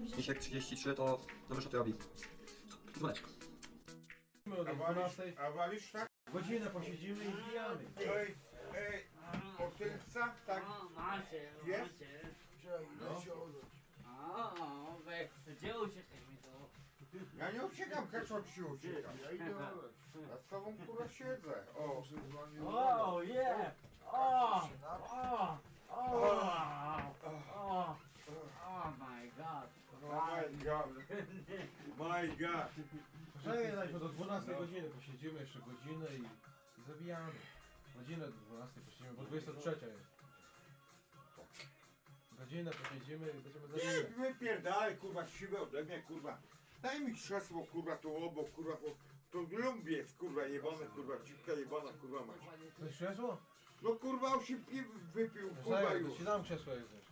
Misiek 33 to dobrze co ty robi. Dzwoneczko. A walisz, 12 a walisz tak? godzinę posiedzimy i wbijamy. Ej, ej, otylca, tak? O, macie, Jest? macie. No. O, weź, gdzie uciekaj mi to? Ja nie uciekam, kaczor ci uciekam. Ja idę Ja z tobą kurwa siedzę. O, O, yeah! O, o, o, o, oh my god. Oh my god. My god. Poczekaj, najpierw do 12 godziny posiedzimy jeszcze godzinę i zabijamy. Godzinę do 12 posiedzimy, bo 23 jest. Godzinę posiedzimy i będziemy Nie, zabijać. wypierdalaj kurwa siłę ode mnie kurwa. Daj mi krzesło kurwa tu obok kurwa, bo to lubię jest kurwa jebane kurwa, dziwka jebana kurwa mać. Coś krzesło? No kurwa on się piw wypił kurwa Poczekaj, to już. ci dam krzesło jak chcesz.